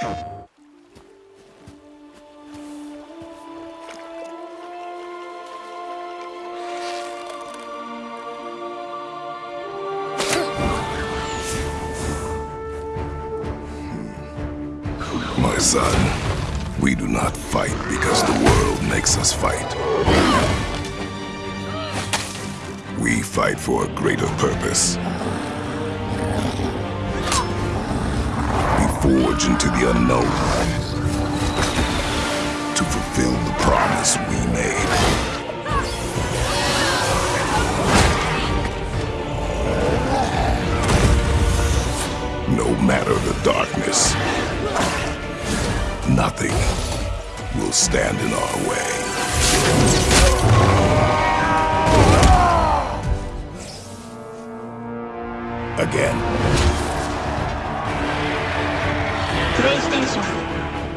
My son, we do not fight because the world makes us fight. We fight for a greater purpose. Forge into the unknown to fulfill the promise we made. No matter the darkness, nothing will stand in our way. Again. レイステーション